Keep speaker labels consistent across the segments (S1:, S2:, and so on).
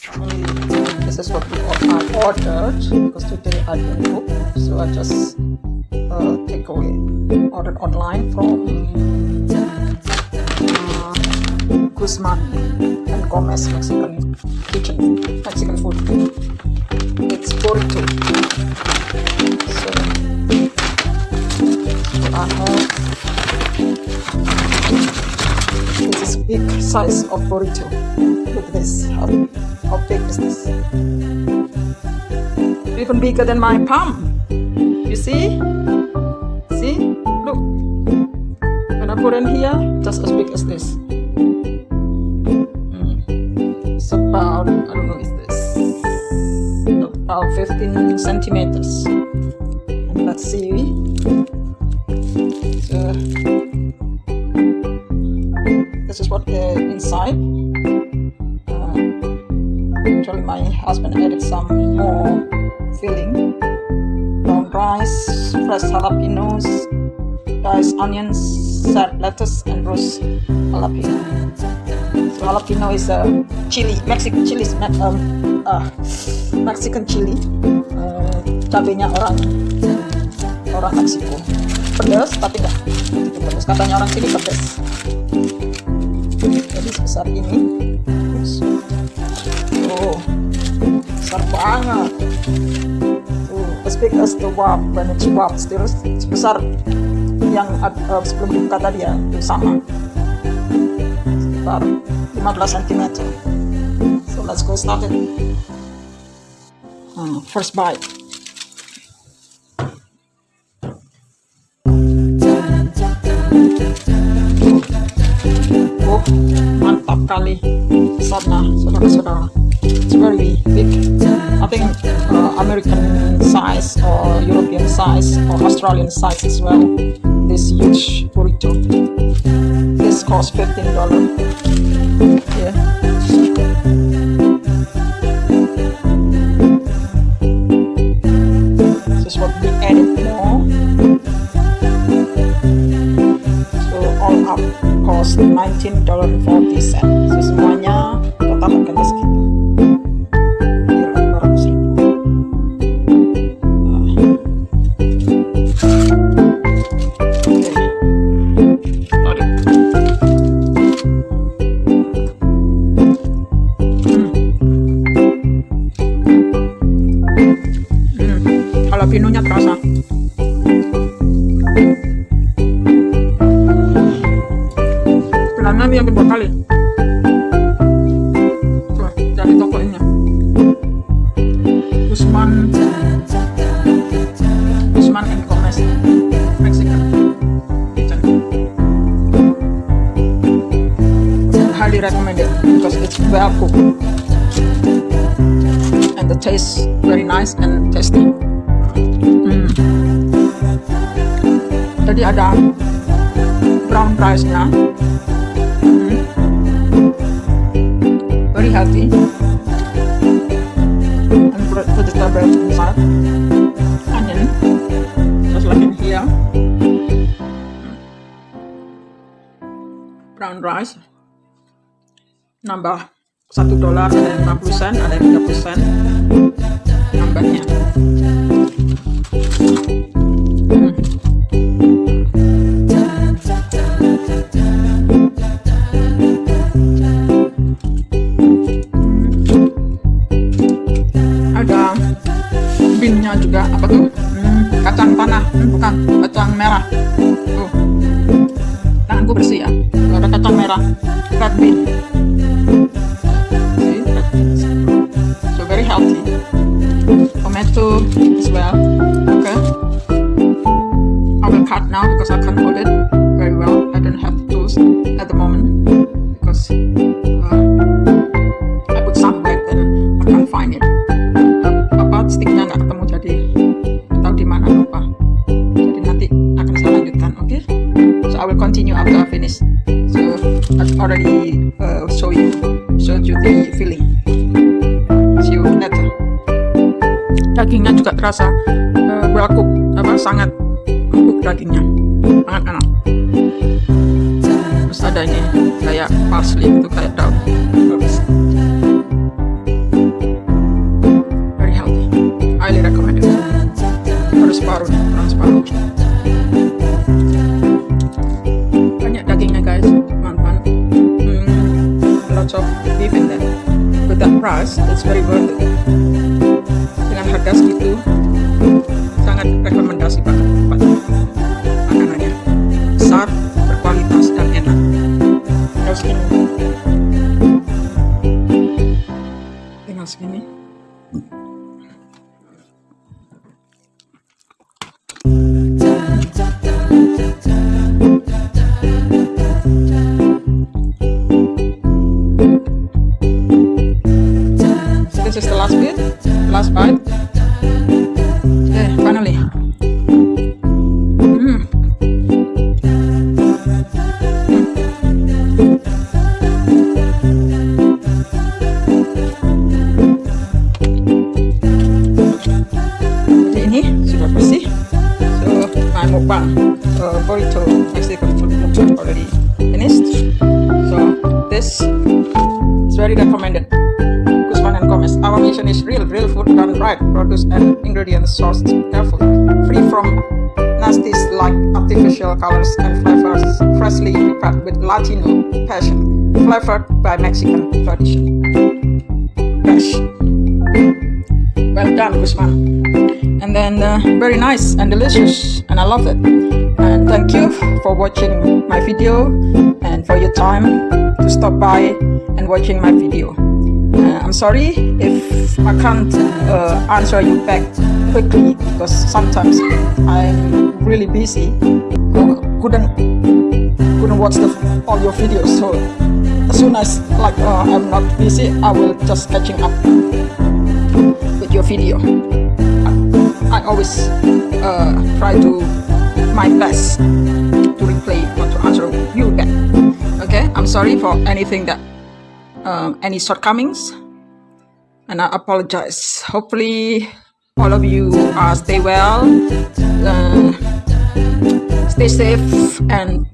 S1: this is what I ordered because today I didn't cook, so I just uh, take away ordered online from uh, Guzman and Gomez Mexican kitchen, Mexican food. It's burrito. Size of burrito. Look at this. How, how big is this? Even bigger than my palm. You see? See? Look. When I put in here, just as big as this. Mm. It's about, I don't know, is this about 15 centimeters. Let's see. This is what the inside. Uh, my husband added some more filling. Brown rice, fresh jalapenos, diced onions, salad lettuce, and roast jalapeno. So jalapeno is a chili, Mexican chili, um, uh, Mexican chili. Uh, cabenya orang orang Meksiko. Pedas tapi enggak pedas. Katanya orang sini pedas jadi sebesar ini. Oh besar banget. Tuh as big as the wap when it's wap still sebesar yang uh, sebelum dibuka tadi ya itu sama. Sekitar 15 cm so let's go start it. Uh, first bite sekali sana saudara-saudara it's very big. I think uh, American size or European size or Australian size as well. This huge burrito. This costs $15 19 dollar 40 cent so semuanya total harganya segitu hmm. hmm. Kalau pinunya terasa. Ini yang kedua kali. Tuh, dari toko ini. Guzman Guzman and Mexican Kitchen. Highly recommended because it's well cooked and the taste very nice and tasty. Hmm. Jadi ada brown rice-nya very nambah satu dolar ada yang 50 sen ada yang 30 sen. Nambahnya. Hmm. ada binnya juga apa tuh? Kacang tanah Hmm, bukan kacang merah. Tuh. Bersih ya ada kacang merah. Red bean healthy. Tomato as well. Okay. I will cut now because I can't hold it very well. I don't have the tools at the moment because uh, I put some back then. I can't find it. Apa sticknya nggak ketemu jadi tahu di mana lupa. Jadi nanti akan saya lanjutkan oke? So I will continue after I finish. So I already uh, show you showed you the filling you later dagingnya juga terasa uh, apa sangat empuk dagingnya sangat enak. Terus ada ini kayak parsley itu kayak daun it's uh, burrito already finished. So this is very recommended. Guzman and Gomez. Our mission is real, real food done right, produce and ingredients sourced carefully, free from nasties like artificial colors and flavors, freshly prepared with Latino passion, flavored by Mexican tradition. Fresh. Well done, Guzman. And then uh, very nice and delicious, and I love it. And thank you for watching my video and for your time to stop by and watching my video. Uh, I'm sorry if I can't uh, answer you back quickly because sometimes I'm really busy. couldn't couldn't watch the, all your videos. So as soon as like uh, I'm not busy, I will just catching up your video. I, I always uh, try to my best to replay or to answer you back. Okay, I'm sorry for anything that um, any shortcomings and I apologize. Hopefully, all of you uh, stay well, uh, stay safe, and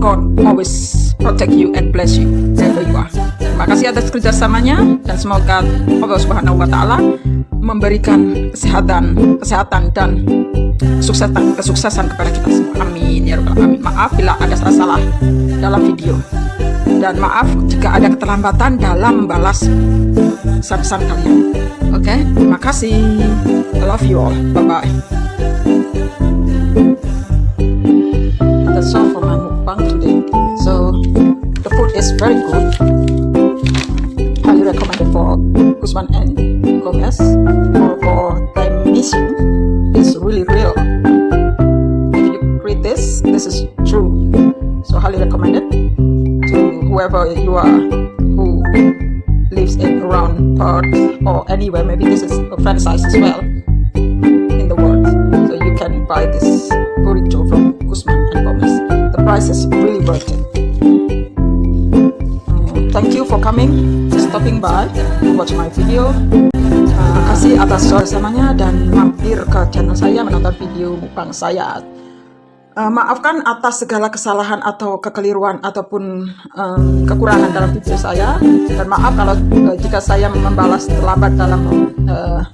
S1: God always protect you and bless you wherever you are. Terima kasih atas kerjasamanya dan semoga Allah Subhanahu Wa Taala memberikan kesehatan, kesehatan dan kesuksesan, kesuksesan kepada kita semua. Amin ya rabbal alamin. Maaf bila ada salah-salah dalam video dan maaf jika ada keterlambatan dalam membalas pesan-pesan kalian. Oke, terima kasih. I love you all. Bye bye. That's all for my mukbang today. So the food is very good. Whoever you are who lives in around Perth or anywhere. Maybe this is a franchise as well in the world. So you can buy this burrito from Guzman and Gomez. The price is really worth it. Uh, thank you for coming, for stopping by watch my video. Uh, kasih atas kerjasamanya dan mampir ke channel saya menonton video mukbang saya. Uh, maafkan atas segala kesalahan atau kekeliruan ataupun um, kekurangan dalam video saya. Dan maaf kalau uh, jika saya membalas terlambat dalam uh,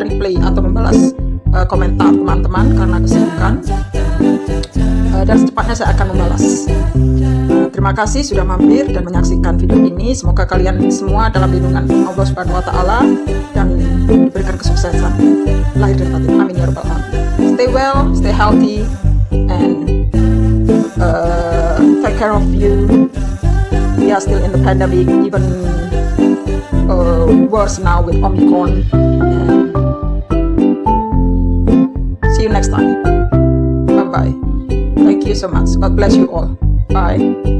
S1: replay atau membalas uh, komentar teman-teman karena kesibukan. Uh, dan secepatnya saya akan membalas. Uh, terima kasih sudah mampir dan menyaksikan video ini. Semoga kalian semua dalam lindungan Allah Subhanahu Wa Taala dan diberikan kesuksesan. Lahir dan batin. Amin ya rabbal alamin. Stay well stay healthy and uh, take care of you. We are still in the pandemic, even uh, worse now with Omicron. And see you next time. Bye bye. Thank you so much. God bless you all. Bye.